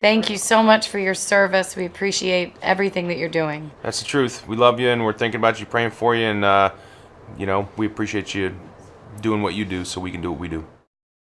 Thank you so much for your service. We appreciate everything that you're doing. That's the truth. We love you and we're thinking about you, praying for you, and uh, you know we appreciate you doing what you do so we can do what we do.